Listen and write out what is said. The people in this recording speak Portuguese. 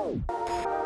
Tchau!